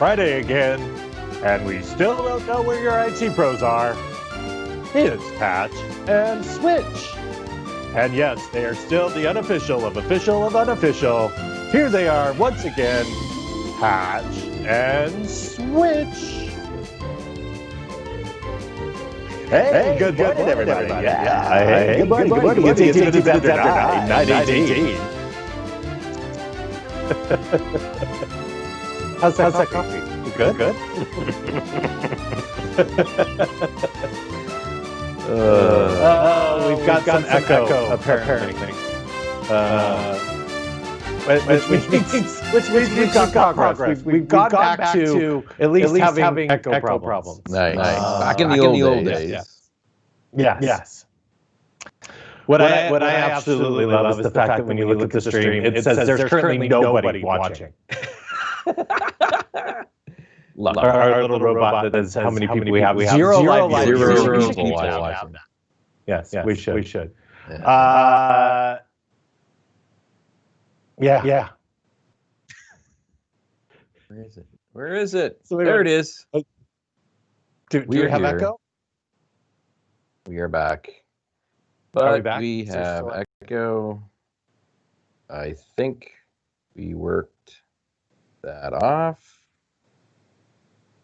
Friday again, and we still don't know where your IT pros are. It's Patch and Switch. And yes, they are still the unofficial of official of unofficial. Here they are once again, Patch and Switch. Hey, good, good morning, everybody. Yeah, yeah. Hey, good morning, good morning. It's 18 minutes after 9, 9 How's that, How's that coffee? Good, good. uh, uh, we've got, got some, echo, echo, apparently. apparently. Uh, which, which, which, means, which means we've got progress. progress. We've, we've, we've gone, gone, back, to, to at least, at least having, having, echo, echo problems. problems. Nice. Uh, back in the, back old, in the old days. days. Yes. Yes. What, what, I, what, I, absolutely love is the fact that when you look at the stream, it says there's currently nobody watching. Love our, our, our, little robot that says how many people we have. We have zero, zero live zero, zero, zero people watching. Yes, yes, we should. We should. Yeah. Uh, yeah. Yeah. Where is it? Where is it? So there it is. Do, do we have here. echo? We are back. But we, back? we have echo. I think we worked that off.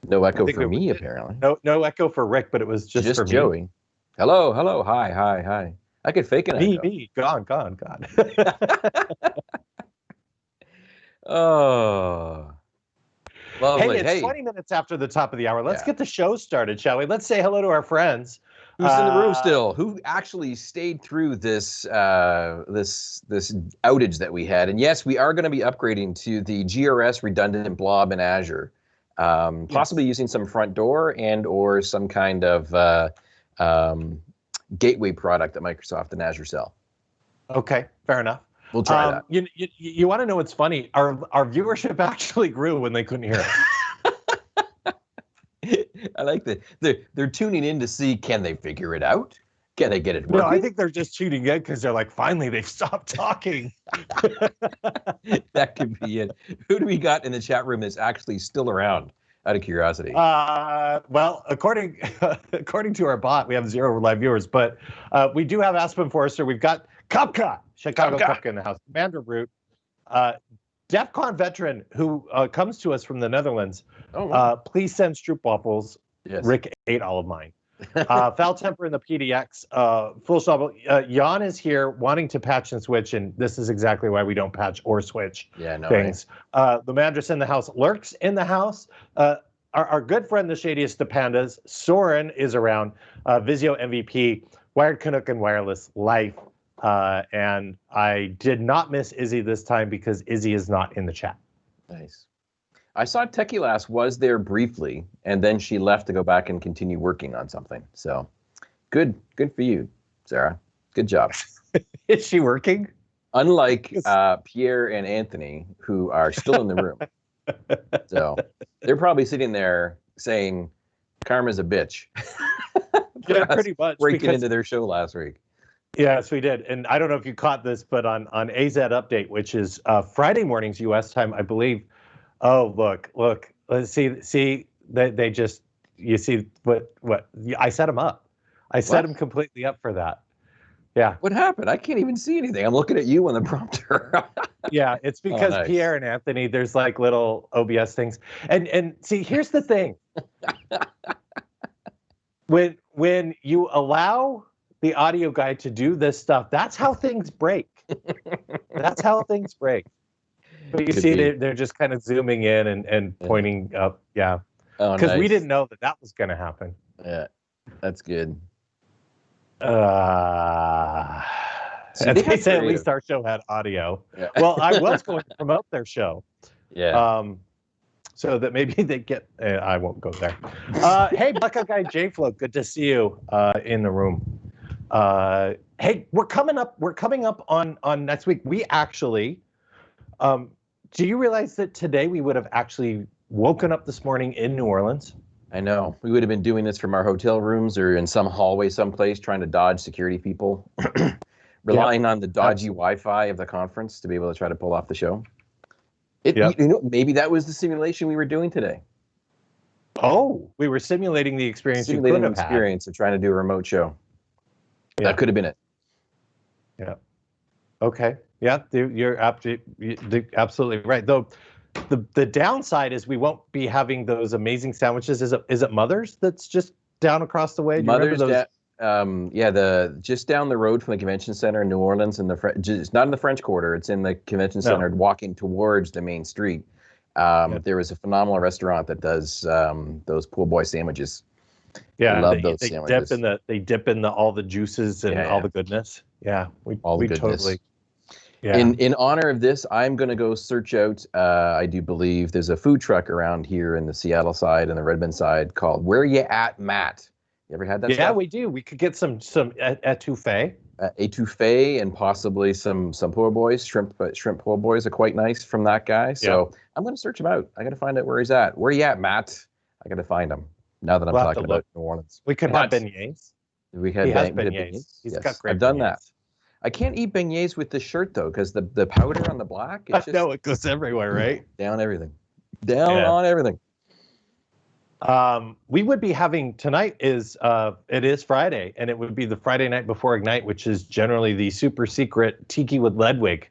No echo for me, apparently. No, no echo for Rick, but it was just, just for Joey. Me. Hello, hello, hi, hi, hi. I could fake an me, echo. Me, gone, gone, gone. oh. Lovely. Hey, it's hey. 20 minutes after the top of the hour. Let's yeah. get the show started, shall we? Let's say hello to our friends. Who's uh, in the room uh, still? Who actually stayed through this uh, this this outage that we had? And yes, we are going to be upgrading to the GRS redundant blob in Azure um, possibly using some front door and or some kind of uh, um, gateway product that Microsoft and Azure sell. Okay, fair enough. We'll try um, that. You, you, you want to know what's funny? Our our viewership actually grew when they couldn't hear. I like that they're they're tuning in to see can they figure it out? Can they get it working? No, I think they're just tuning it because they're like, finally, they've stopped talking. that could be it. Who do we got in the chat room that's actually still around? Out of curiosity. Uh, well, according according to our bot, we have zero live viewers, but uh, we do have Aspen Forrester. We've got Kapka, Chicago Kapka in the house, Commander Root, uh, DEF CON veteran who uh, comes to us from the Netherlands. Oh, wow. Uh, please send stroopwafels. Yes. Rick ate all of mine uh, foul temper in the PDX. Uh, full stop. Uh, Jan is here wanting to patch and switch, and this is exactly why we don't patch or switch yeah, no things. Uh, the Mandris in the house lurks in the house. Uh, our, our, good friend, the shadiest of pandas, Soren is around. Uh, Visio MVP, Wired Canuck and Wireless Life. Uh, and I did not miss Izzy this time because Izzy is not in the chat. Nice. I saw TechieLass was there briefly, and then she left to go back and continue working on something. So, good, good for you, Sarah. Good job. Is she working? Unlike uh, Pierre and Anthony, who are still in the room. so they're probably sitting there saying, "Karma's a bitch." yeah, pretty much. Breaking because... into their show last week. Yes, we did. And I don't know if you caught this, but on on AZ Update, which is uh, Friday mornings U.S. time, I believe Oh, look, look. Let's see. See, they they just you see what what I set them up. I set them completely up for that. Yeah. What happened? I can't even see anything. I'm looking at you on the prompter. yeah, it's oh, because oh, nice. Pierre and Anthony, there's like little OBS things. And and see, here's the thing. when when you allow the audio guy to do this stuff, that's how things break. that's how things break. But you Could see, they're, they're just kind of zooming in and, and pointing yeah. up. Yeah. Because oh, nice. we didn't know that that was going to happen. Yeah. That's good. Uh, they, they said at least our show had audio. Yeah. well, I was going to promote their show. Yeah. Um, so that maybe they get. Uh, I won't go there. Uh, hey, Buckeye Guy J Flow, good to see you uh, in the room. Uh, hey, we're coming up. We're coming up on on next week. We actually um, do you realize that today we would have actually woken up this morning in New Orleans? I know. We would have been doing this from our hotel rooms or in some hallway someplace trying to dodge security people, relying on the dodgy Wi Fi of the conference to be able to try to pull off the show. It, Yep. You know, maybe that was the simulation we were doing today. Oh, we were simulating the experience Simulating the have had. experience of trying to do a remote show. Yeah. That could have been it. Yeah. Okay. Yeah, you- you're absolutely absolutely right. Though the the downside is we won't be having those amazing sandwiches. Is it is it Mother's that's just down across the way? Do Mother's da- um, yeah, the just down the road from the convention center in New Orleans, in the Fre- it's not in the French Quarter. It's in the convention No. center, walking towards the main street. Um, Yeah. There is a phenomenal restaurant that does um, those pool boy sandwiches. Yeah, love they, those they sandwiches. dip in the they dip in the all the juices and Yeah, all yeah. the goodness. Yeah, we All the we goodness. totally. Yeah. In in honor of this, I'm going to go search out. Uh, I do believe there's a food truck around here in the Seattle side and the Redmond side called Where You At, Matt. You ever had that? yeah, stuff? we do. We could get some some et- etouffee. uh, etouffee and possibly some some poor boys shrimp uh, shrimp poor boys are quite nice from that guy so i'm going to search him out i got to find out where he's at where you at matt i got to find him now that i'm We'll have talking about new orleans We could have Nuts. beignets. we had He has had beignets. He's Yes, got great i've done that beignets. I can't eat beignets with this shirt though because the, the powder on the black it's just know it goes everywhere, right? down everything down Yeah. on everything Um, we would be having tonight is uh, it is Friday, and it would be the Friday night before Ignite, which is generally the super secret Tiki with Ledwig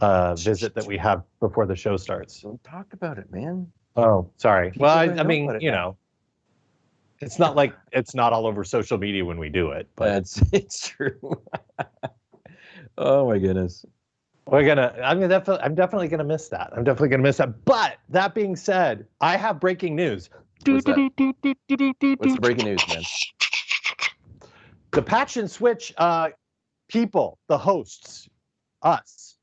uh, visit that we have before the show starts. don't talk about it man Oh, sorry. People well, I, I mean, you know, it's not like it's not all over social media when we do it, but that's it's true oh my goodness we're gonna. I'm gonna definitely. I'm definitely gonna miss that. I'm definitely gonna miss that. But that being said, I have breaking news. What's that? what's the breaking news man the patch and switch uh, people, the hosts, us,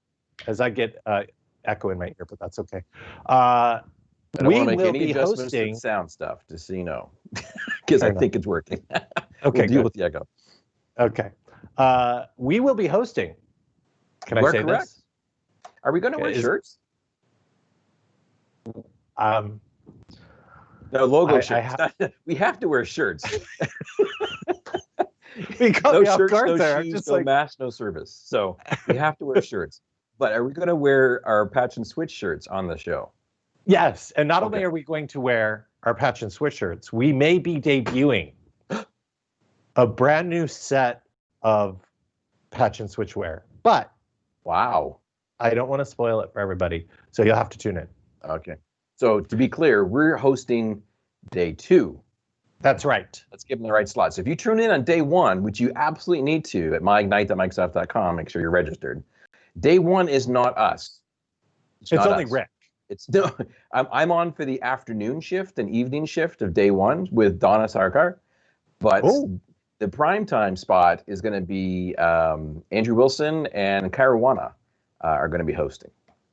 as I get uh, echo in my ear, but that's okay. Uh, I don't we want to make will any be adjustments hosting. the sound stuff, just so you know, because I enough. think it's working. Okay, we'll deal good. with the echo. okay. Uh, we will be hosting. Can I say correct. this? Are we going to wear Is- shirts? Um, No, logo I- I shirts. ha- we have to wear shirts. caught no me off shirts, guard no there. Shoes, just no like, mask, no service. So we have to wear shirts. But are we going to wear our patch and switch shirts on the show? yes. And not only are we going to wear our patch and switch shirts, we may be debuting a brand new set of patch and switch wear. But Wow. I don't want to spoil it for everybody, so you'll have to tune in. Okay. So to be clear, we're hosting day two. That's right. Let's give them the right slot. So if you tune in on day one, which you absolutely need to at myignite.microsoft.com, make sure you're registered. Day one is not us. It's, not only us. Rick. It's no, I'm, I'm on for the afternoon shift and evening shift of day one with Dona Sarkar, but Oh. The prime time spot is going to be um, Andrew Wilson and Karuana uh, are going to be hosting,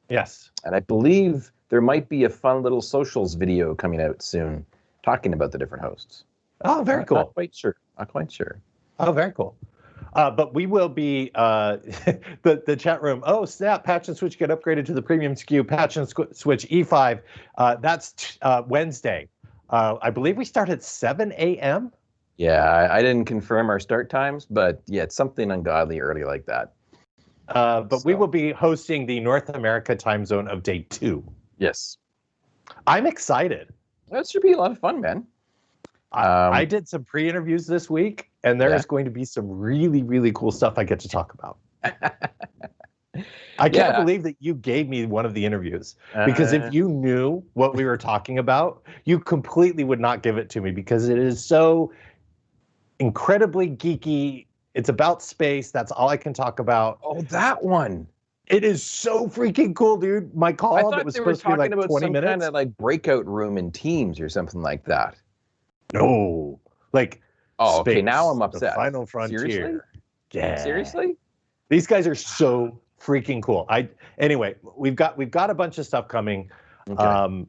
Yes. and I believe there might be a fun little socials video coming out soon talking about the different hosts. Oh, very Not- cool. Not quite sure. Not quite sure. Oh, very cool. Uh, but we will be uh, the the chat room. Oh snap! Patch and Switch get upgraded to the premium SKU. Patch and Switch E5. Uh, that's t- uh, Wednesday. Uh, I believe we start at 7 a.m. Yeah, I, I didn't confirm our start times, but yeah, it's something ungodly early like that. Uh, but we will be hosting the North America time zone of day two. Yes, I'm excited. that should be a lot of fun, man. I, Um, I did some pre-interviews this week, and there Yeah. is going to be some really, really cool stuff I get to talk about. I can't Yeah. believe that you gave me one of the interviews because Uh, if you knew what we were talking about, you completely would not give it to me because it is so incredibly geeky. It's about space. That's all I can talk about. oh, that one. It is so freaking cool, dude. My call I that thought was they were supposed to be talking like about 20 some minutes. kind of like breakout room in Teams or something like that. no, like Oh, okay. Now I'm the upset. final frontier. Seriously? Yeah. Seriously? These guys are so freaking cool. I anyway, we've got we've got a bunch of stuff coming. Okay. um,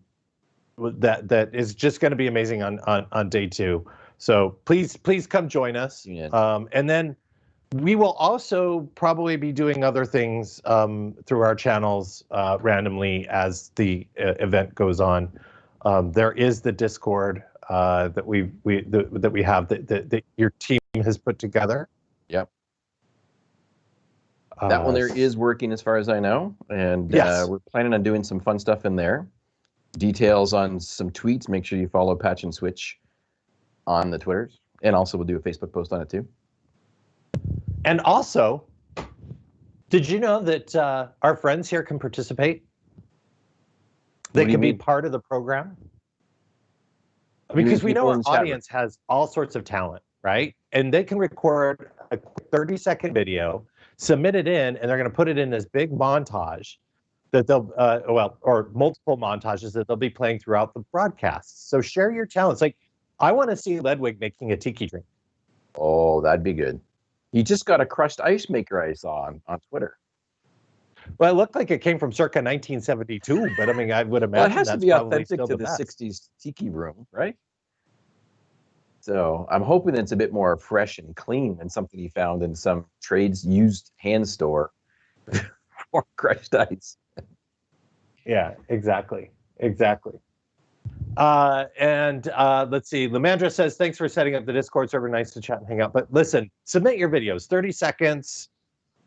that that is just going to be amazing on, on on day two. So please please come join us. In. Um, and then we will also probably be doing other things um, through our channels uh, randomly as the uh, event goes on. Um, there is the Discord uh, that we we the, that we have that, that that your team has put together. Yep. That one Uh, there is working as far as I know, and Yes. uh, we're planning on doing some fun stuff in there. Details on some tweets. Make sure you follow Patch and Switch on the Twitters, and also we'll do a Facebook post on it too. And also, did you know that uh, our friends here can participate? They What do you can be part of the program. Because we know our chat audience has all sorts of talent, right? And they can record a 30 second video, submit it in, and they're going to put it in this big montage that they'll, uh, well, or multiple montages that they'll be playing throughout the broadcasts. So share your talents. Like, I want to see Ledwig making a tiki drink. Oh, that'd be good. He just got a crushed ice maker I saw on, on Twitter. Well, it looked like it came from circa 1972, but I mean, I would imagine Well, it has to be authentic to the, best. 60s tiki room, right? So I'm hoping it's a bit more fresh and clean than something he found in some trades used hand store for crushed ice. Yeah, exactly, exactly. Uh, and uh, let's see. Lamandra says, "Thanks for setting up the Discord server. Nice to chat and hang out." But listen, submit your videos. 30 seconds.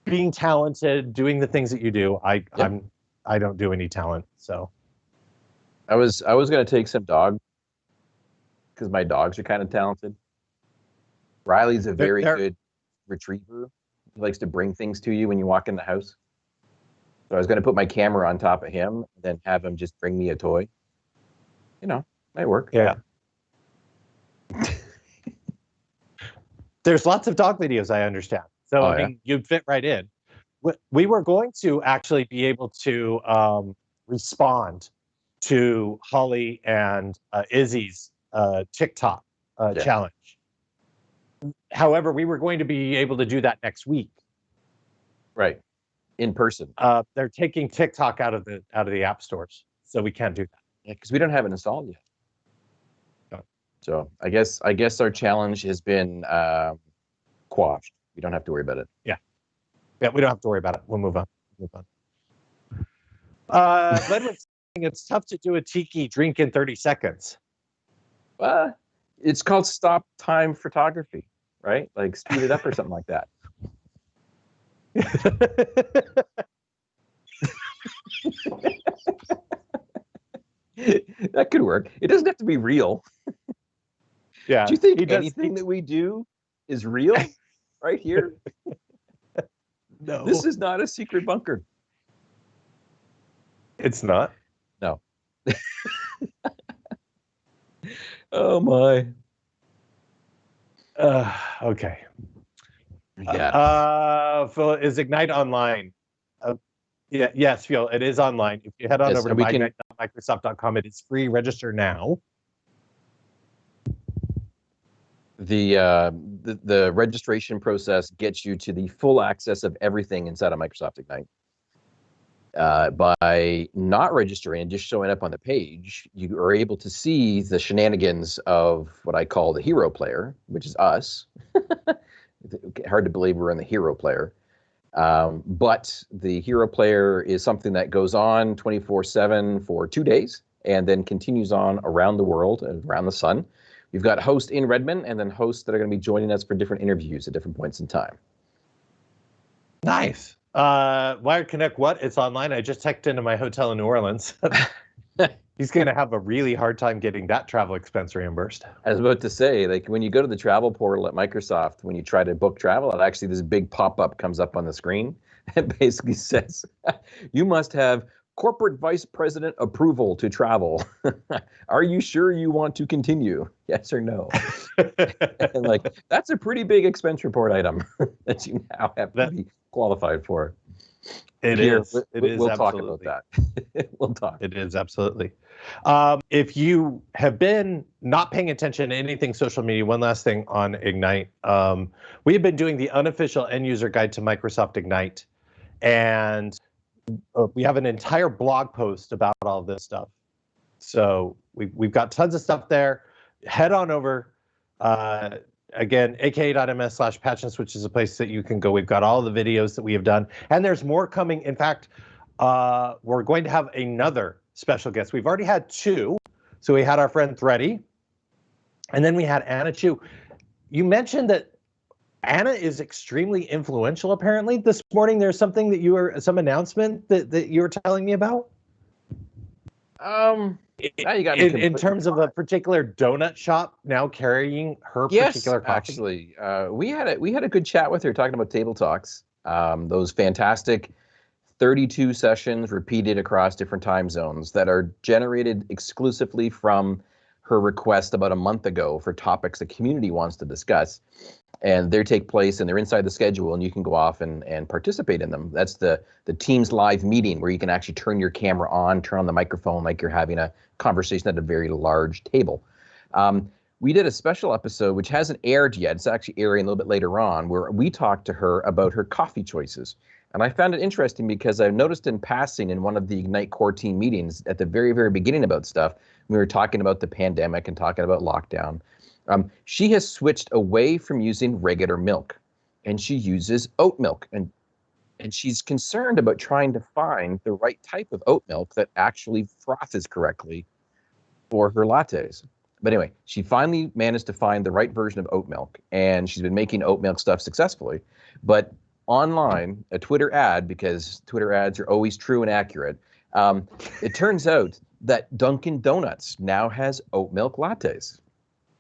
Being talented, doing the things that you do. I, I'm, I don't do any talent, so I was I was gonna take some dog because my dogs are kind of talented. Riley's a They're- very they're- good retriever. He likes to bring things to you when you walk in the house. So I was gonna put my camera on top of him, and then have him just bring me a toy. You know, might work. yeah. There's lots of dog videos. I understand. So Oh, I yeah? you'd fit right in. We- We were going to actually be able to um, respond to Holly and uh, Izzy's uh, TikTok uh, Yeah. challenge. However, we were going to be able to do that next week. Right. In person. Uh, they're taking TikTok out of the out of the app stores, so we can't do that. Yeah, because we don't have it installed yet. No. So I guess I guess our challenge has been um, quashed. We don't have to worry about it. Yeah, Yeah, we don't have to worry about it. We'll move on. Move on. Uh, Ledwig's saying it's tough to do a tiki drink in 30 seconds. Uh, it's called stop time photography, right? Like speed it up or something like that. that could work. It doesn't have to be real. yeah. Do you think he does- anything that we do is real right here? No, This is not a secret bunker. it's not. No. oh my. Uh, okay. Yeah. Uh, Phil, is Ignite online? Uh, yeah, yes, Phil, it is online. If you head on Yes, over to can- myignite.microsoft.com, it is free. Register now. the, uh, the the registration process gets you to the full access of everything inside of Microsoft Ignite. Uh, by not registering and just showing up on the page, you are able to see the shenanigans of what I call the hero player, which is us. Hard to believe we're in the hero player. Um, but the hero player is something that goes on 24 7 for two days and then continues on around the world and around the sun. We've got hosts in Redmond and then hosts that are going to be joining us for different interviews at different points in time. Nice. Uh, Wired Canuck, what? It's online. I just checked into my hotel in New Orleans. He's going to have a really hard time getting that travel expense reimbursed. I was about to say, like when you go to the travel portal at Microsoft, when you try to book travel, it actually this big pop-up comes up on the screen. It basically says, "You must have corporate vice president approval to travel. Are you sure you want to continue? Yes or no?" and like that's a pretty big expense report item that you now have to be qualified for. It is. we- It we- is we'll absolutely. talk about that. we'll talk. It is absolutely. Um, if you have been not paying attention to anything social media, one last thing on Ignite. Um, we have been doing the unofficial end user guide to Microsoft Ignite, and uh, we have an entire blog post about all this stuff. So we, we've got tons of stuff there. Head on over. Uh, again, aka.ms slash patch and switch is a place that you can go. We've got all the videos that we have done, and there's more coming. In fact, uh, we're going to have another special guest. We've already had two. So we had our friend Thready, and then we had Anna Chu. You mentioned that Anna is extremely influential. Apparently, this morning there's something that you were some announcement that that you were telling me about. Um, now you got in, in terms of a particular donut shop now carrying her yes, particular coffee. actually, uh, we had a we had a good chat with her talking about table talks. Um, those fantastic 32 sessions repeated across different time zones that are generated exclusively from her request about a month ago for topics the community wants to discuss. And they take place and they're inside the schedule and you can go off and, and participate in them. That's the the teams live meeting where you can actually turn your camera on turn on the microphone like you're having a conversation at a very large table. Um, we did a special episode which hasn't aired yet. It's actually airing a little bit later on where we talked to her about her coffee choices. And I found it interesting because I noticed in passing in one of the Ignite core team meetings at the very, very beginning about stuff, we were talking about the pandemic and talking about lockdown. Um, she has switched away from using regular milk and she uses oat milk. And, and she's concerned about trying to find the right type of oat milk that actually frothes correctly for her lattes. But anyway, she finally managed to find the right version of oat milk and she's been making oat milk stuff successfully. But online a Twitter ad because Twitter ads are always true and accurate. Um, it turns out that Dunkin' Donuts now has oat milk lattes.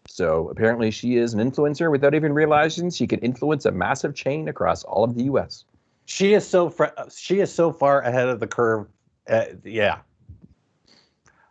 So apparently, she is an influencer without even realizing she can influence a massive chain across all of the U.S. She is so fr- she is so far ahead of the curve. Uh, yeah,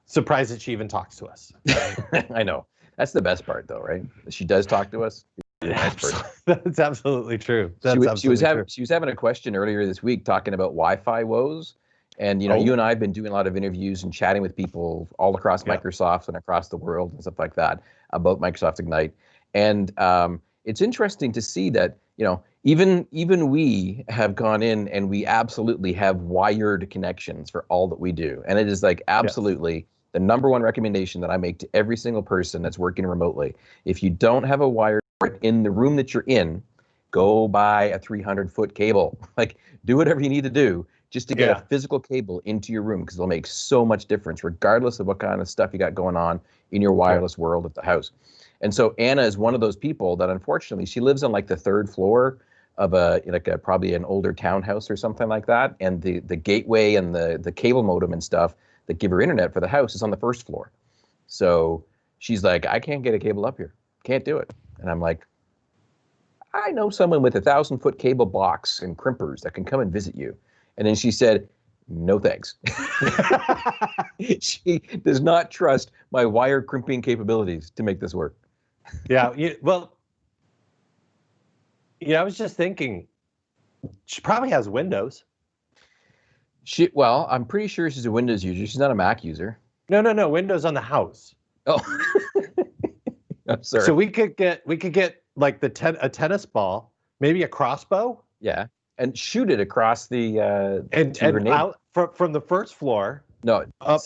surprised that she even talks to us. I know that's the best part, though, right? She does talk to us. That's absolutely true. That's she, absolutely she was having true. she was having a question earlier this week talking about Wi-Fi woes, and you know, Oh. you and I have been doing a lot of interviews and chatting with people all across Yeah. Microsoft and across the world and stuff like that about Microsoft Ignite. And um, it's interesting to see that you know even even we have gone in and we absolutely have wired connections for all that we do, and it is like absolutely. The number one recommendation that I make to every single person that's working remotely: if you don't have a wired in the room that you're in, go buy a 300 foot cable. Like, do whatever you need to do just to get Yeah. a physical cable into your room because it'll make so much difference, regardless of what kind of stuff you got going on in your wireless world at the house. And so Anna is one of those people that unfortunately she lives on like the third floor of a like a probably an older townhouse or something like that, and the the gateway and the the cable modem and stuff that give her internet for the house is on the first floor. So she's like, I can't get a cable up here, can't do it. And I'm like, I know someone with a thousand foot cable box and crimpers that can come and visit you. And then she said, No thanks. she does not trust my wire crimping capabilities to make this work. yeah. You, well, yeah. I was just thinking, she probably has Windows. She well, I'm pretty sure she's a Windows user. She's not a Mac user. No, no, no. Windows on the house. Oh, I'm sorry. So we could get we could get like the ten, a tennis ball, maybe a crossbow, yeah, and shoot it across the. Uh, and and out from from the first floor. no, Up.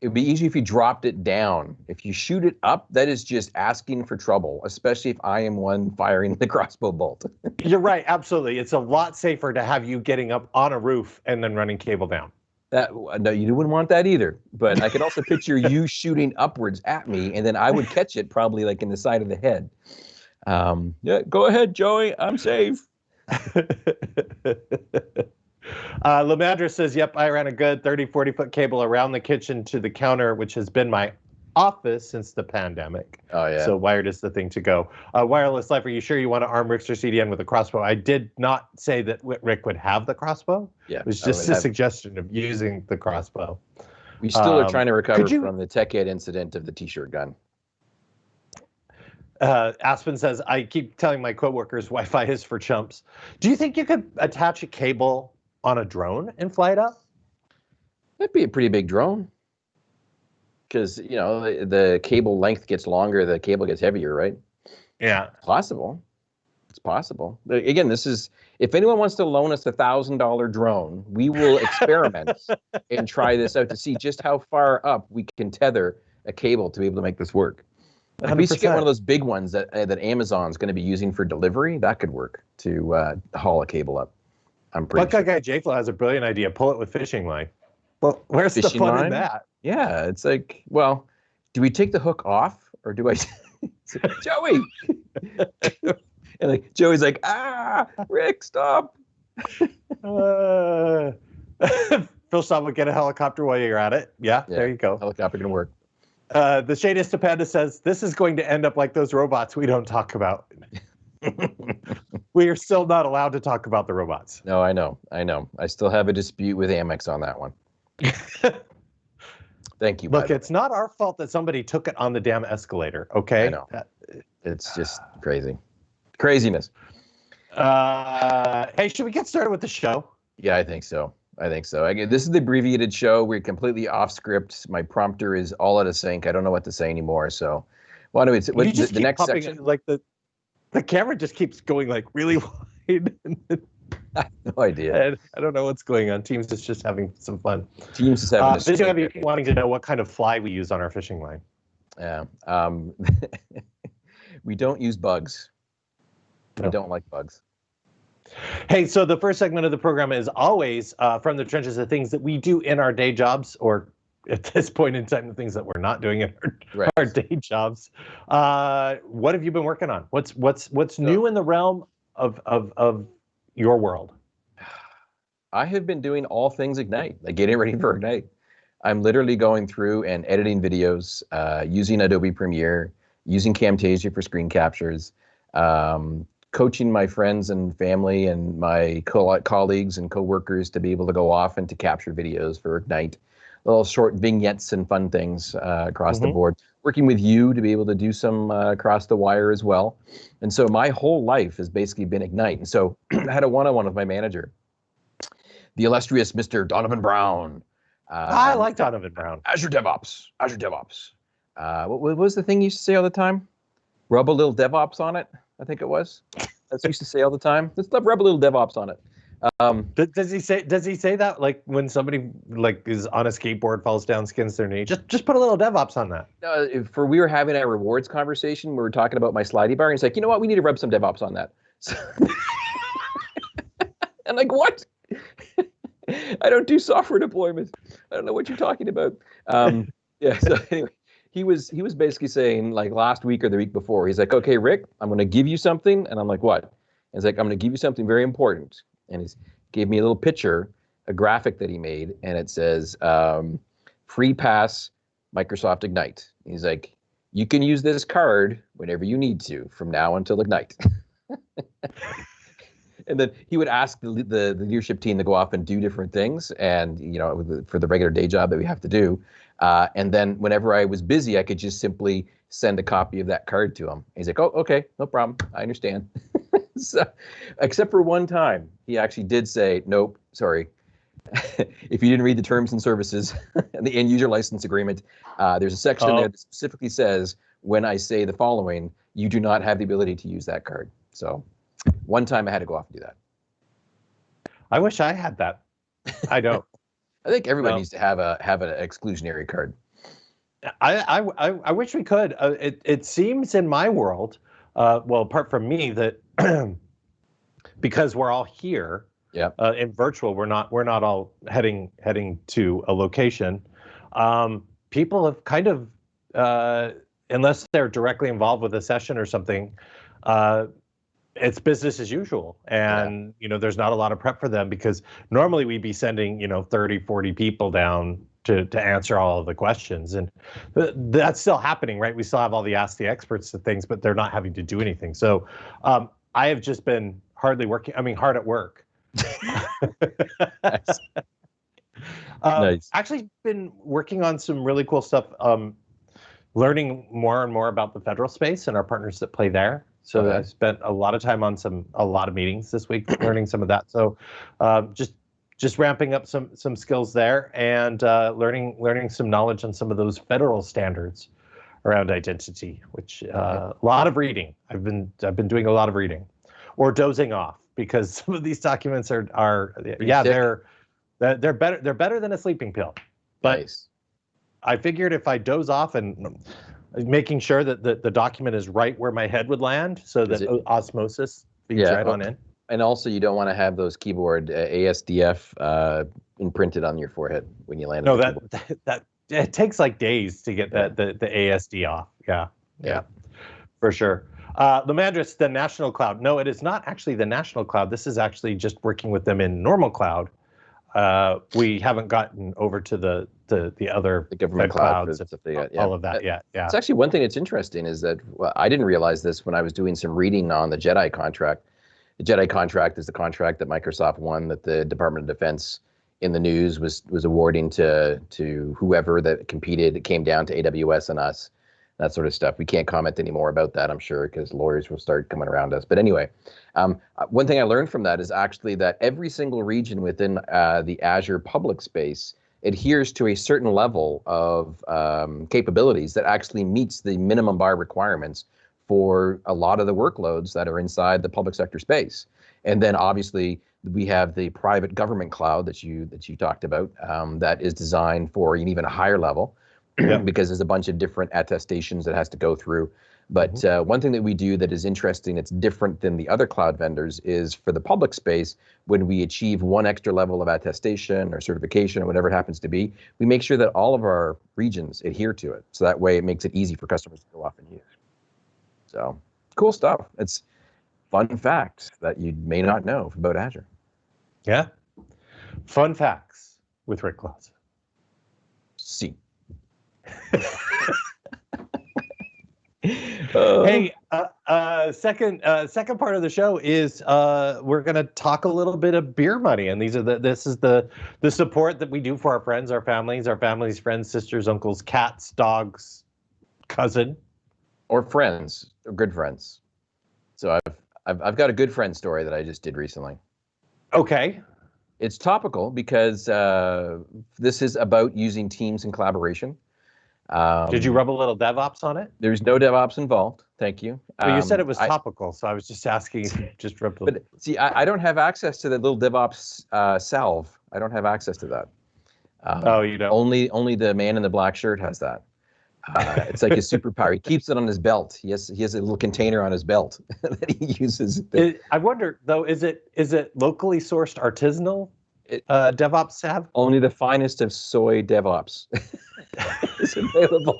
it would be easy if you dropped it down. If you shoot it up, that is just asking for trouble, especially if I am one firing the crossbow bolt. You're right. Absolutely. It's a lot safer to have you getting up on a roof and then running cable down. That no, you wouldn't want that either. But I could also picture you shooting upwards at me, and then I would catch it probably like in the side of the head. Um, yeah, go ahead, Joey. I'm safe. uh, Lamadra says, Yep, I ran a good 30, 40 foot cable around the kitchen to the counter, which has been my office since the pandemic. Oh yeah. So wired is the thing to go. Uh, wireless life, are you sure you want to arm Rickster CDN with a crossbow? I did not say that Rick would have the crossbow. yeah. It was just a have- suggestion of using the crossbow. we still are um, trying to recover you- from the tech ed incident of the t-shirt gun. Uh, Aspen says, I keep telling my coworkers Wi-Fi is for chumps. Do you think you could attach a cable on a drone and fly it up? That'd be a pretty big drone. Because you know the, the cable length gets longer, the cable gets heavier, right? Yeah. Possible. It's possible. Again, this is if anyone wants to loan us a thousand dollar drone, we will experiment and try this out to see just how far up we can tether a cable to be able to make this work. If we should get one of those big ones that uh, that Amazon's going to be using for delivery, that could work to uh, haul a cable up. I'm pretty Buckeye sure. guy JFlo has a brilliant idea. Pull it with fishing line. Well, where's the fun line? in that? Yeah, it's like, well, do we take the hook off or do I? Joey, and like Joey's like, ah, Rick, stop. Uh, Phil Stop would get a helicopter while you're at it. Yeah, Yeah. there you go. Helicopter gonna work. Uh, the Shadist Panda says this is going to end up like those robots we don't talk about. we are still not allowed to talk about the robots. No, I know, I know. I still have a dispute with Amex on that one. Thank you. Look, it's not our fault that somebody took it on the damn escalator. Okay. I know. That, It's just crazy. Craziness. Uh, hey, should we get started with the show? Yeah, I think so. I think so. I, this is the abbreviated show. We're completely off script. My prompter is all out of sync. I don't know what to say anymore. So, why don't we? What, the, just the keep next popping- section? like the the camera just keeps going like really wide. I have no idea. and I don't know what's going on. Teams is just having some fun. Teams is having Uh, video of you swing. wanting to know what kind of fly we use on our fishing line. Yeah. Um, we don't use bugs. We don't like bugs. Hey, so the first segment of the program is always uh, from the trenches of things that we do in our day jobs, or at this point in time, the things that we're not doing in our, Right. our day jobs. Uh, what have you been working on? What's what's what's new in the realm of of of your world? I have been doing all things Ignite, like getting ready for Ignite. I'm literally going through and editing videos, uh, using Adobe Premiere, using Camtasia for screen captures, um, coaching my friends and family and my co- colleagues and coworkers to be able to go off and to capture videos for Ignite, little short vignettes and fun things uh, across the Mhm. board. Working with you to be able to do some uh, across the wire as well. And so my whole life has basically been Ignite. And so I had a one-on-one with my manager the illustrious Mr. Donovan Brown. Uh, I like Donovan Brown. Azure DevOps. Azure DevOps. Uh, what, what was the thing you used to say all the time? Rub a little DevOps on it. I think it was. That's used to say all the time. Let's rub a little DevOps on it. Um, Does, does he say does he say that like when somebody like is on a skateboard falls down skins their knee just just put a little DevOps on that. uh, if- for we were having a rewards conversation. We were talking about my slidey bar, and he's like, you know what? We need to rub some DevOps on that. So I'm like, what? I don't do software deployment. I don't know what you're talking about. Um, yeah. So anyway, he was he was basically saying like last week or the week before. He's like, okay, Rick, I'm going to give you something, and I'm like, what? And he's like, I'm going to give you something very important, and he's gave me a little picture, a graphic that he made, and it says, um, free pass Microsoft Ignite. He's like, you can use this card whenever you need to from now until Ignite. and then he would ask the, the, the leadership team to go off and do different things and you know for the regular day job that we have to do. Uh, and then whenever i was busy i could just simply send a copy of that card to him. He's like oh okay no problem. I understand. So except for one time he actually did say nope sorry. If you didn't read the terms and services and the end user license agreement uh, there's a section Oh. there that specifically says when i say the following you do not have the ability to use that card. So one time I had to go off and do that. I wish I had that. I don't. I think everybody No. needs to have a have an exclusionary card. I, I, I, I wish we could. Uh, it, it seems in my world, uh, well, apart from me, that because we're all here yeah, uh, in virtual, we're not we're not all heading heading to a location. Um, people have kind of, uh, unless they're directly involved with a session or something, uh, it's business as usual. And you know there's not a lot of prep for them because normally we'd be sending you know 30 40 people down to to answer all of the questions. And th- that's still happening right? We still have all the ask the experts to things but they're not having to do anything. So um, i have just been hardly working i mean hard at work. Nice. Um, Nice. actually been working on some really cool stuff um, learning more and more about the federal space and our partners that play there so Okay. i spent a lot of time on some a lot of meetings this week learning some of that so um, just just ramping up some some skills there and uh, learning learning some knowledge on some of those federal standards around identity which uh, a lot of reading i've been i've been doing a lot of reading or dozing off because some of these documents are are yeah thick. they're they're they're better they're better than a sleeping pill but nice. I figured if I doze off and making sure that the, the document is right where my head would land so that it- osmosis feeds Yeah, right oh, on in. And also, you don't want to have those keyboard uh, ASDF uh, imprinted on your forehead when you land. No, on that, that that it takes like days to get that the, the ASD off. Yeah, yeah, Yeah. for sure. Uh, Lamandris, the national cloud. No, it is not actually the national cloud. This is actually just working with them in normal cloud. Uh, we haven't gotten over to the the, the other the government clouds, clouds yeah. all of that yet. Yeah, it's actually one thing that's interesting is that well, I didn't realize this when I was doing some reading on the JEDI contract. The JEDI contract is the contract that Microsoft won that the Department of Defense in the news was was awarding to to whoever that competed. It came down to AWS and us that sort of stuff. We can't comment anymore about that, I'm sure, because lawyers will start coming around us. But anyway, um, uh, one thing I learned from that is actually that every single region within uh, the Azure public space adheres to a certain level of um, capabilities that actually meets the minimum bar requirements for a lot of the workloads that are inside the public sector space. And then obviously we have the private government cloud that you that you talked about um, that is designed for an even higher level because there's a bunch of different attestations that has to go through. But mm-hmm. uh, one thing that we do that is interesting, it's different than the other cloud vendors, is for the public space, when we achieve one extra level of attestation or certification or whatever it happens to be, we make sure that all of our regions adhere to it. So that way it makes it easy for customers to go off and use. So cool stuff. It's fun facts that you may not know about Azure. Yeah. Fun facts with Rick Claus. See. Uh, hey, uh, uh, second uh, second part of the show is uh, we're going to talk a little bit of beer money, and these are the this is the the support that we do for our friends, our families, our families, friends, sisters, uncles, cats, dogs, cousin, or friends, or good friends. So I've I've I've got a good friend story that I just did recently. Okay. It's topical because uh, this is about using teams in collaboration. Um, Did you rub a little DevOps on it? There's no DevOps involved. Thank you. Well, you said it um, was topical, I, so I was just asking. Just rub. But see, I, I, don't have access to the little DevOps uh, salve. I don't have access to that. Um, oh, you don't. Only only the man in the black shirt has that. Uh, it's like his superpower. He keeps it on his belt. He has he has a little container on his belt that he uses. It, I wonder though, is it is it locally sourced artisanal uh, DevOps salve? Only the finest of soy DevOps is available.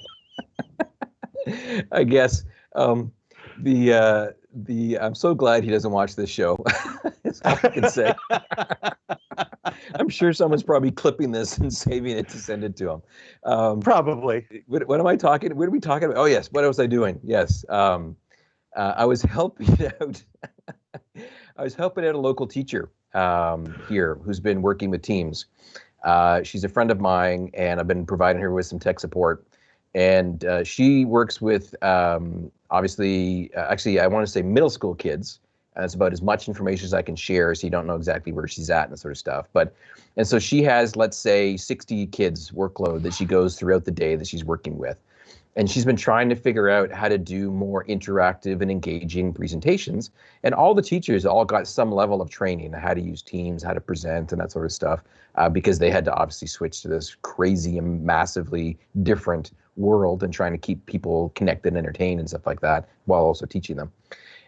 I guess um, the uh, the I'm so glad he doesn't watch this show. That's all I can say. I'm sure someone's probably clipping this and saving it to send it to him. Um, probably. What, what, am I talking? What are we talking about? Oh yes. What was I doing? Yes. Um, uh, I was helping out. I was helping out a local teacher um, here who's been working with teams. Uh, she's a friend of mine, and I've been providing her with some tech support. And uh, she works with um, obviously, uh, actually, I want to say middle school kids. And it's about as much information as I can share, so you don't know exactly where she's at and that sort of stuff. But and so she has, let's say, 60 kids workload that she goes throughout the day that she's working with and she's been trying to figure out how to do more interactive and engaging presentations. And all the teachers all got some level of training how to use teams how to present and that sort of stuff uh, because they had to obviously switch to this crazy and massively different world and trying to keep people connected and entertained and stuff like that while also teaching them.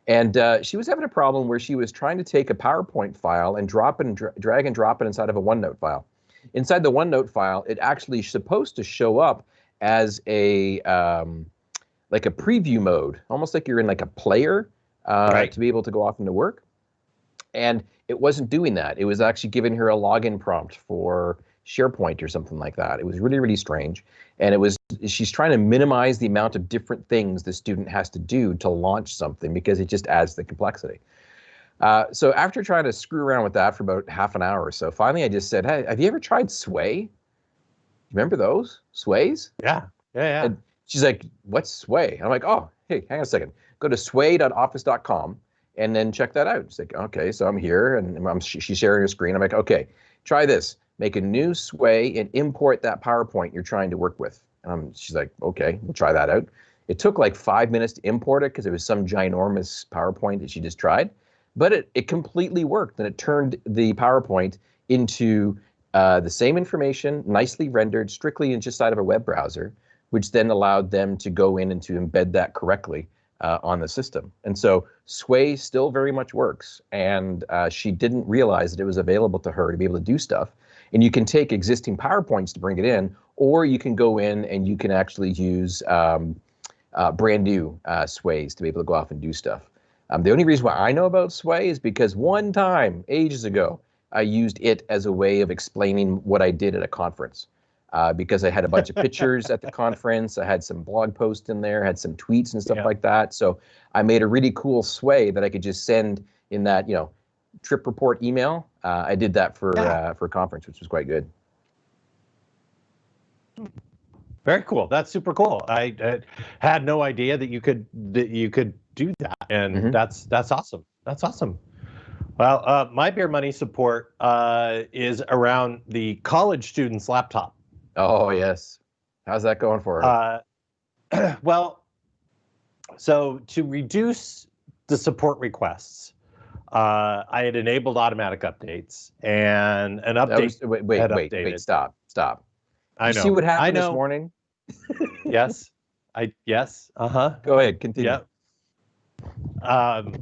And uh, she was having a problem where she was trying to take a powerpoint file and drop and dra- drag and drop it inside of a onenote file. Inside the onenote file it actually supposed to show up as a um, like a preview mode, almost like you're in like a player uh, right. to be able to go off into work. And it wasn't doing that. It was actually giving her a login prompt for SharePoint or something like that. It was really, really strange. And it was she's trying to minimize the amount of different things the student has to do to launch something because it just adds the complexity. Uh, so after trying to screw around with that for about half an hour or so, finally I just said, "Hey, have you ever tried Sway?" Remember those sways? Yeah, yeah, yeah. And she's like, "What's sway?" I'm like, "Oh, hey, hang on a second. Go to sway.office.com and then check that out." She's like, "Okay, so I'm here and I'm, she's sharing her screen. I'm like, "Okay, try this. Make a new sway and import that PowerPoint you're trying to work with." And I'm, she's like, "Okay, we'll try that out." It took like five minutes to import it because it was some ginormous PowerPoint that she just tried, but it it completely worked and it turned the PowerPoint into uh, the same information, nicely rendered, strictly inside of a web browser, which then allowed them to go in and to embed that correctly uh, on the system. And so Sway still very much works, and uh, she didn't realize that it was available to her to be able to do stuff. And you can take existing PowerPoints to bring it in, or you can go in and you can actually use um, uh, brand new uh, sways to be able to go off and do stuff. Um, the only reason why I know about sway is because one time, ages ago, I used it as a way of explaining what I did at a conference. Uh, because I had a bunch of pictures at the conference, I had some blog posts in there, had some tweets and stuff yeah. like that. So I made a really cool sway that I could just send in that you know trip report email. Uh, I did that for yeah. uh, for a conference, which was quite good. Very cool. That's super cool. I, I, had no idea that you could that you could do that, and mm-hmm. that's that's awesome. That's awesome. Well, uh, my beer money support uh, is around the college student's laptop. Oh yes, how's that going for her? Uh, well, so to reduce the support requests, uh, I had enabled automatic updates, and an update. Was, wait, wait, wait, wait, stop, stop. I know. see what happened i this morning? yes, I yes. Uh huh. Go ahead, continue. Yep. Um,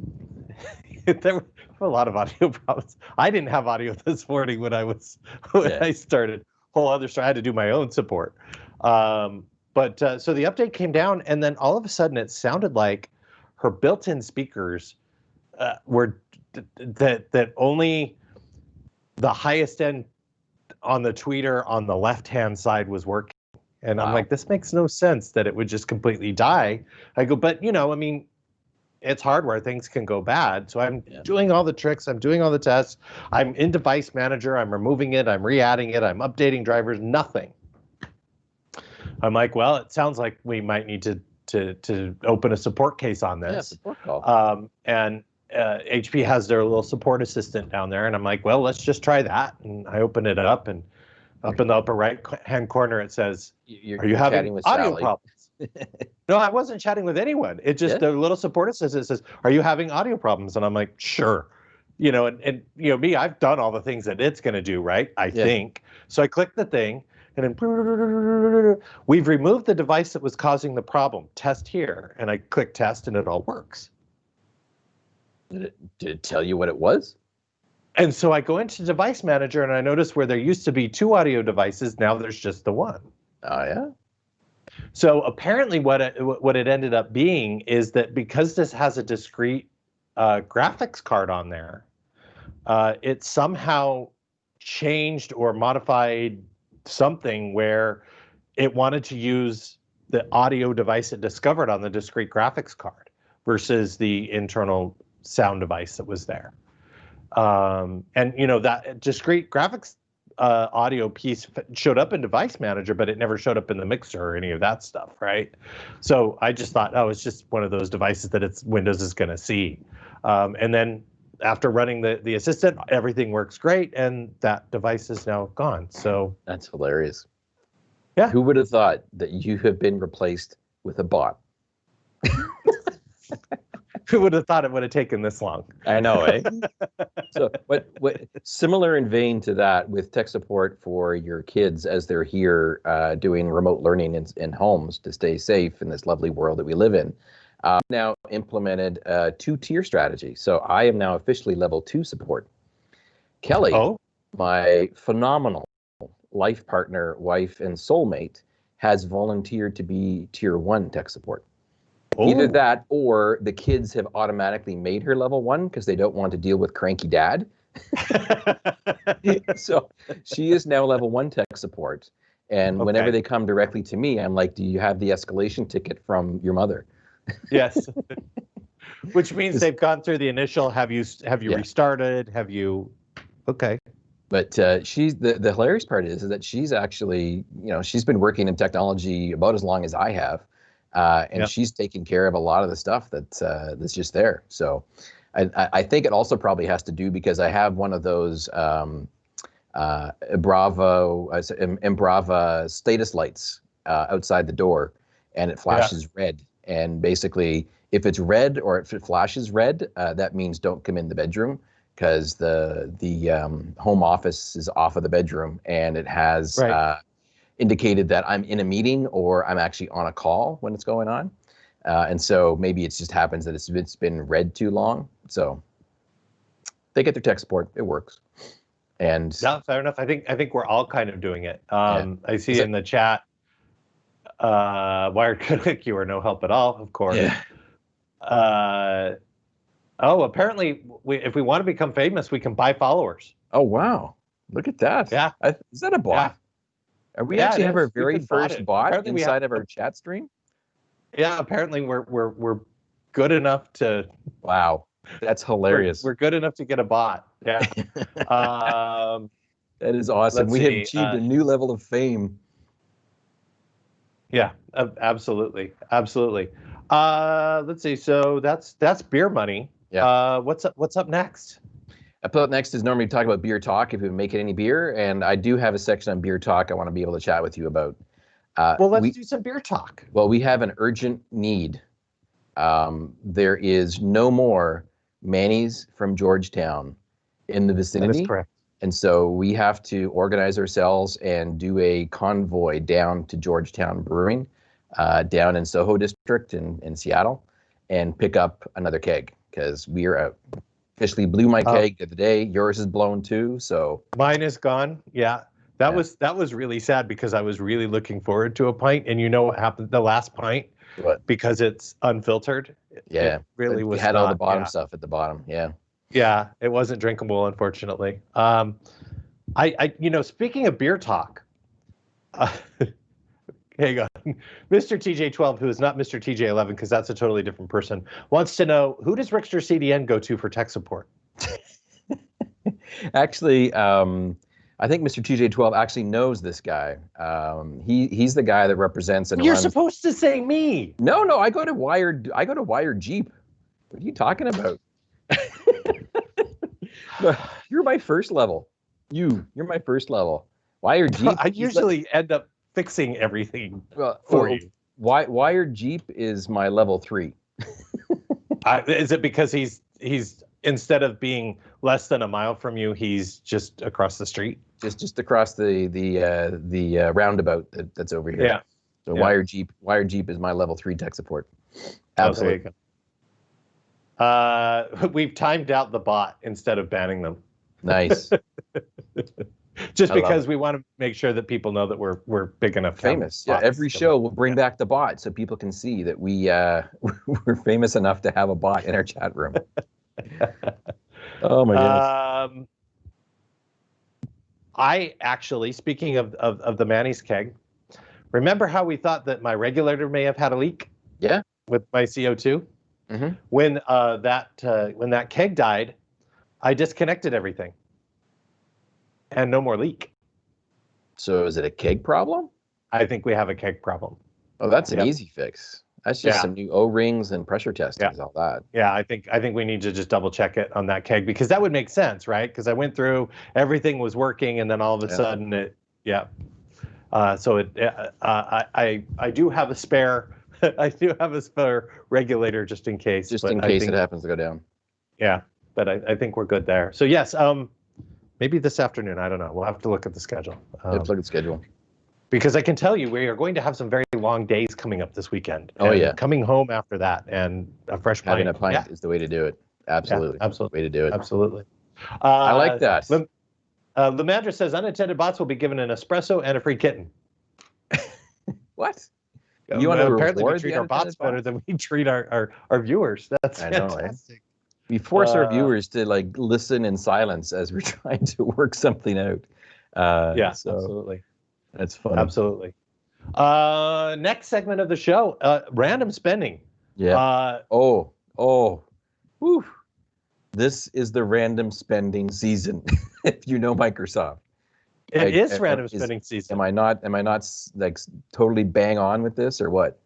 there were a lot of audio problems. I didn't have audio this morning when I was when yeah. I started. Whole other story. I had to do my own support. Um, but uh, so the update came down, and then all of a sudden it sounded like her built-in speakers uh, were that that only the highest end on the tweeter on the left hand side was working and wow. i'm like this makes no sense that it would just completely die i go but you know i mean it's hardware things can go bad so i'm yeah. doing all the tricks i'm doing all the tests i'm in device manager i'm removing it i'm re-adding it i'm updating drivers nothing i'm like well it sounds like we might need to to to open a support case on this yeah, support call. Um, and uh, HP has their little support assistant down there, and I'm like, well, let's just try that. And I open it up, and up in the upper right hand corner it says, you're, "Are you having audio Sally. problems?" no, I wasn't chatting with anyone. It just yeah. the little support assistant says, "Are you having audio problems?" And I'm like, "Sure." You know, and, and you know me, I've done all the things that it's going to do, right? I yeah. think. So I click the thing, and then we've removed the device that was causing the problem. Test here, and I click test, and it all works. Did it, did it tell you what it was? And so I go into device manager and I notice where there used to be two audio devices, now there's just the one. Oh yeah. So apparently what it, what it ended up being is that because this has a discrete uh, graphics card on there, uh, it somehow changed or modified something where it wanted to use the audio device it discovered on the discrete graphics card versus the internal sound device that was there. Um, and you know that discrete graphics uh, audio piece showed up in Device Manager, but it never showed up in the mixer or any of that stuff, right? So I just thought, oh, it's just one of those devices that it's Windows is going to see. Um, and then after running the the assistant, everything works great, and that device is now gone. So that's hilarious. Yeah. Who would have thought that you have been replaced with a bot? Who would have thought it would have taken this long? I know, eh? so, what, what, similar in vein to that with tech support for your kids as they're here uh, doing remote learning in, in homes to stay safe in this lovely world that we live in. Uh, now implemented a two-tier strategy. So I am now officially level two support. Kelly, oh. my phenomenal life partner, wife, and soulmate, has volunteered to be tier one tech support. Ooh. Either that or the kids have automatically made her level one because they don't want to deal with cranky dad. so she is now level one tech support. And okay. whenever they come directly to me, I'm like, do you have the escalation ticket from your mother? yes. Which means they've gone through the initial have you have you yeah. restarted? Have you okay. But uh, she's the, the hilarious part is, is that she's actually, you know, she's been working in technology about as long as I have uh, and yep. she's taking care of a lot of the stuff that's uh, that's just there. So I, I think it also probably has to do because I have one of those um, uh, Bravo uh, Embrava status lights uh, outside the door, and it flashes yeah. red. And basically, if it's red or if it flashes red, uh, that means don't come in the bedroom because the the um, home office is off of the bedroom and it has right. Indicated that I'm in a meeting or I'm actually on a call when it's going on. Uh, and so maybe it just happens that it's, it's been read too long. So they get their tech support. It works. And no, fair enough. I think I think we're all kind of doing it. Um, yeah. I see in the chat. Uh, Wired Critic, you are no help at all, of course. Yeah. Uh, oh, apparently, we, if we want to become famous, we can buy followers. Oh wow! Look at that. Yeah. I, is that a bot? Are we Yeah, actually have our very first it. bot Apparently inside of our chat stream? Yeah, apparently we're we're we're good enough to Wow, that's we're- hilarious. We're, good enough to get a bot. Yeah. um, that is awesome. We have achieved uh, a new level of fame. yeah. Absolutely. Absolutely. Uh, let's see. So that's that's beer money. Yeah. Uh, what's up? What's up next? Up up next is normally talk about beer talk if we make it any beer, and I do have a section on beer talk I want to be able to chat with you about. Uh, Well, let's we- do some beer talk. Well, we have an urgent need. Um, there is no more Manny's from Georgetown in the vicinity. is correct. And so we have to organize ourselves and do a convoy down to Georgetown Brewing, uh, down in SoDo District in, in Seattle, and pick up another keg because we are out. Officially blew my Oh. keg the other day. Yours is blown too. So Mine is gone. Yeah. That Yeah. was that was really sad because I was really looking forward to a pint, and you know what happened? The last pint, What? because it's unfiltered. Yeah, it really we was. had all the bottom yeah. stuff at the bottom. Yeah. Yeah, it wasn't drinkable, unfortunately. Um, I, I, you know, speaking of beer talk, uh, hang on, Mr. TJ12, who is not Mr. TJ11 because that's a totally different person, wants to know who does Rickster CDN go to for tech support? Actually, um, I think Mr. TJ12 actually knows this guy. Um, he he's the guy that represents and You're runs. supposed to say me. no, no, I go to Wired. I go to Wired Jeep. What are you talking about? you're my first level. You, you're my first level. Wired Jeep. I usually end up fixing everything well, for well, you. Wi- Wired Jeep is my level three. I, is it because he's he's instead of being less than a mile from you, he's just across the street? Just just across the the uh, the uh, roundabout that, that's over here. Yeah. So yeah. Wired Jeep. Wired Jeep is my level three tech support. Oh, Absolutely. Uh, we've timed out the bot instead of banning them, Nice. just I because we want to make sure that people know that we're we're big enough. famous. Yeah, every coming. show will bring Yeah. back the bot so people can see that we uh, we're famous enough to have a bot in our chat room. oh my goodness! Um, I actually, speaking of, of of the Manny's keg, remember how we thought that my regulator may have had a leak? Yeah. With my CO 2 Mhm. When uh, that uh, when that keg died, I disconnected everything, and no more leak. so is it a keg problem? I think we have a keg problem. Oh, that's an Yep. easy fix. That's just Yeah. some new O rings and pressure testing. Yeah. All that. Yeah, I think I think we need to just double check it on that keg because that would make sense, right? Because I went through everything was working, and then all of a Yeah. sudden it, yeah. Uh, so it, uh, I, I I do have a spare, I do have a spare regulator just in case. Just in case think- it happens to go down. Yeah, but I, I think we're good there. So yes, um, maybe this afternoon. I don't know. We'll have to look at the schedule. Um, Let's look at the schedule. because I can tell you we are going to have some very long days coming up this weekend. Oh, yeah. coming home after that and a fresh Having pint. a pint Yeah, is the way to do it. Absolutely. absolutely. Way to do it. absolutely. Uh, I like that. Lim- uh, Lemandra says unattended bots will be given an espresso and a free kitten. What? Um, You wanna apparently we treat our bots unattended better than we treat our, our, our viewers. That's I know, eh? We force our Uh, viewers to like listen in silence as we're trying to work something out. Uh, yeah, so absolutely. that's fun. Absolutely. Uh, next segment of the show, uh, random spending. Yeah. Uh, oh, oh, whew. This is the random spending season. if you know Microsoft, it Like, is random is- spending season. am I not? Am I not like totally bang on with this or what?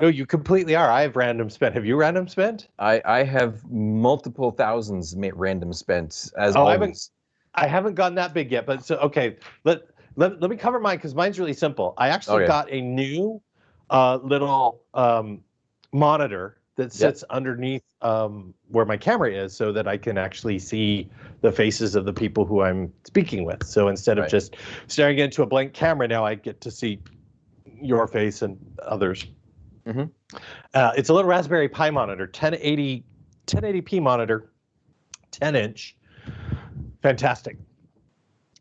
No, you completely are. I have random spent. Have you random spent? I I have multiple thousands random spent as Oh, I haven't- always. I haven't gone that big yet, but so okay. Let let, let me cover mine because mine's really simple. I actually Okay. got a new uh, little um, monitor that sits underneath um, where my camera is, so that I can actually see the faces of the people who I'm speaking with. So instead of Right. just staring into a blank camera, now I get to see your face and others. Mhm. Uh, it's a little Raspberry Pi monitor, 1080 1080p monitor, 10 inch fantastic.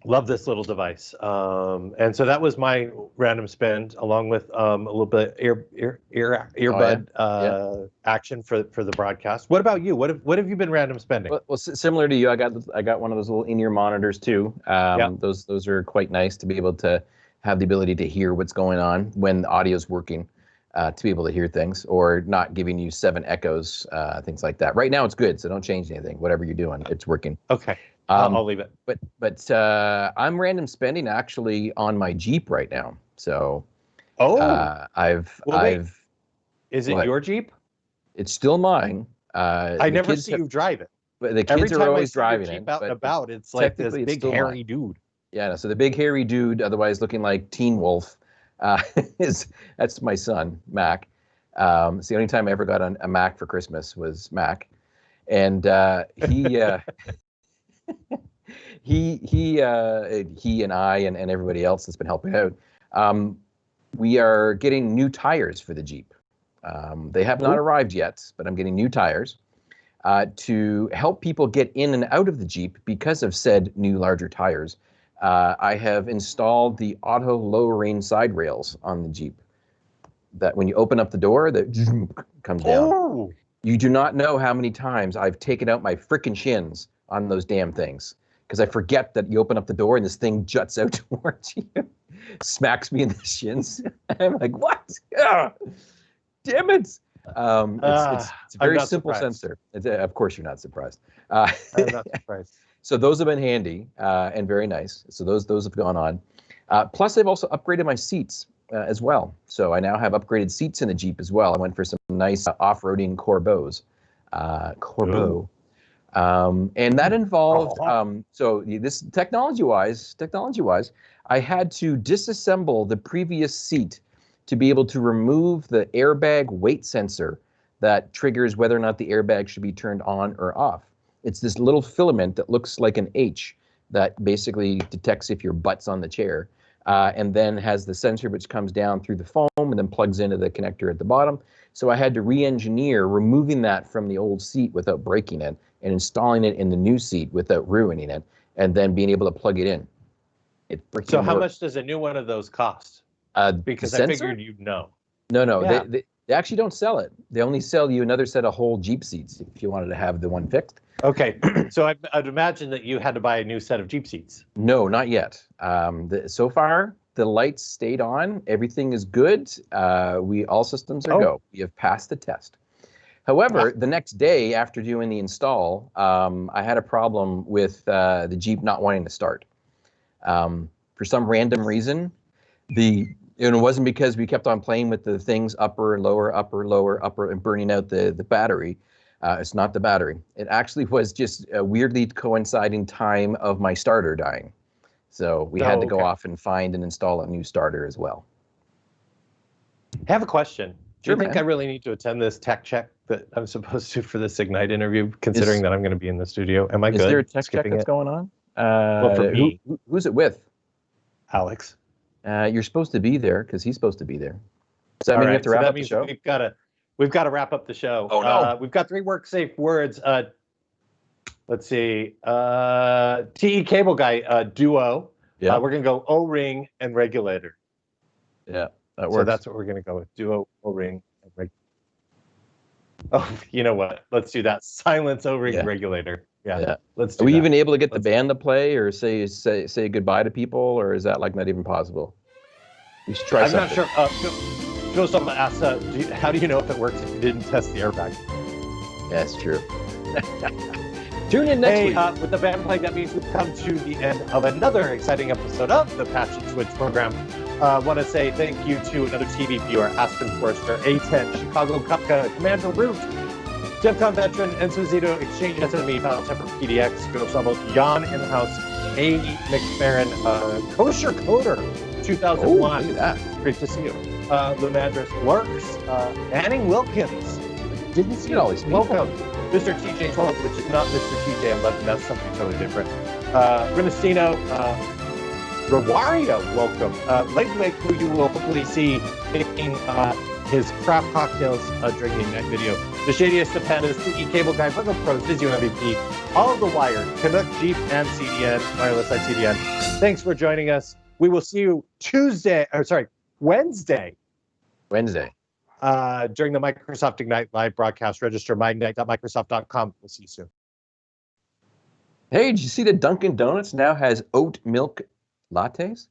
Love this little device. Um, and so that was my random spend, along with um, a little bit ear ear ear earbud Oh, yeah. uh, action for for the broadcast. What about you? What have what have you been random spending? Well, well, s- similar to you, I got I got one of those little in-ear monitors too. Um, Yeah. Those those are quite nice to be able to have the ability to hear what's going on when the audio is working, uh, to be able to hear things or not giving you seven echoes, uh, things like that. Right now it's good, so don't change anything. Whatever you're doing, it's working. Okay, I'll- Um, I'll leave it. but but uh, I'm random spending actually on my Jeep right now. So Oh, uh, I've Well. I've is it what? your Jeep? it's still mine. Uh, I never see have- you drive it. but the Every kids time are I always driving Jeep it. out and about, it's like this big hairy dude. Yeah, so the big hairy dude, otherwise looking like Teen Wolf, uh, is that's my son Mac. Um, it's the only time I ever got on a Mac for Christmas was Mac, and uh, he uh, he he uh, he and I and, and everybody else that's been helping out. Um, we are getting new tires for the Jeep. Um, they have not arrived yet, but I'm getting new tires uh, to help people get in and out of the Jeep because of said new larger tires. Uh, I have installed the auto lowering side rails on the Jeep. That when you open up the door, that comes down. Oh, You do not know how many times I've taken out my frickin' shins on those damn things because I forget that you open up the door and this thing juts out towards you, smacks me in the shins. I'm like, what? Ah, damn it! Um, it's, it's, Ah, it's a I'm very simple surprised. sensor. It's, uh, of course, you're not surprised. Uh, I'm not surprised. So those have been handy uh, and very nice. So those those have gone on. Uh, plus, I've also upgraded my seats uh, as well. So I now have upgraded seats in the Jeep as well. I went for some nice uh, off-roading Corbeaus. Uh, Corbeau. Um, and that involved Uh-huh. um, so this technology-wise, technology-wise, I had to disassemble the previous seat to be able to remove the airbag weight sensor that triggers whether or not the airbag should be turned on or off. It's this little filament that looks like an H that basically detects if your butt's on the chair, uh, and then has the sensor which comes down through the foam and then plugs into the connector at the bottom. So I had to re-engineer removing that from the old seat without breaking it and installing it in the new seat without ruining it, and then being able to plug it in. It So how worked. much does a new one of those cost? Uh, Because I figured you'd know. No, no, Yeah. they, they they actually don't sell it. They only sell you another set of whole Jeep seats if you wanted to have the one fixed. Okay, so I, I'd imagine that you had to buy a new set of Jeep seats. No, not yet. Um, the, so far, the lights stayed on. Everything is good. Uh, we all systems are Oh. go. We have passed the test. However, the next day after doing the install, um, I had a problem with uh, the Jeep not wanting to start. Um, for some random reason, the and it wasn't because we kept on playing with the things upper, and lower, upper, lower, upper, and burning out the the battery. Uh, it's not the battery. It actually was just a weirdly coinciding time of my starter dying. So we had Oh, to go okay. off and find and install a new starter as well. I have a question. Do Sure, you think man. I really need to attend this tech check that I'm supposed to for this Ignite interview, considering Is- that I'm going to be in the studio? Am I Is good? there a tech check that's it? going on? Uh, for me. who- who's it with? Alex. Uh, you're supposed to be there because he's supposed to be there. Does that All mean you have to so wrap that up the show? We've got to we've got to wrap up the show. Oh, no. Uh, we've got three work safe words. Uh, let's see. Uh, TE cable guy uh, duo. Yeah, Uh, we're gonna go O ring and regulator. yeah, that So that's what we're gonna go with. Duo O ring and reg. Oh, you know what? Let's do that. Silence O ring Yeah. regulator. Yeah. Yeah. Let's do Are we that. even able to get the Let's- band to play or say say say goodbye to people, or is that like not even possible? We should try I'm not sure. Uh, Joe Stump asked, uh, do you, how do you know if it works if you didn't test the airbag? That's true. Tune in next hey, week. uh, with the band playing, that means we've come to the end of another exciting episode of the Patch and Switch program. I uh, want to say thank you to another TV viewer, Aspen Forrester, A10, Chicago Kupka, Commander Root, DEFCON veteran, Enzo Zito, Exchange SME, Final Temper PDX, Joe Stumble, Jan in the house, A. McFerrin, uh, Kosher Coder, oh, 2001. look at that. Great to see you. Uh, the Madras works. Uh, Anning Wilkins. Didn't see at all. Welcome. Mr. TJ 12, which is not Mr. TJ 11. That's something totally different. Uh, Renestino, uh, Rawario, welcome. Uh, Lake, who you will hopefully see making uh, his craft cocktails uh, the Ignite video. The Shadiest of Pandas, PE Cable Guy, Virgo Pros, Visio MVP, all of the Wired, Canuck, Jeep, and CDN, Wireless at CDN. Thanks for joining us. We will see you Tuesday, or sorry, Wednesday Wednesday. uh, during the Microsoft Ignite live broadcast. Register myignite.microsoft.com. We'll see you soon. Hey, did you see that Dunkin' Donuts now has oat milk lattes?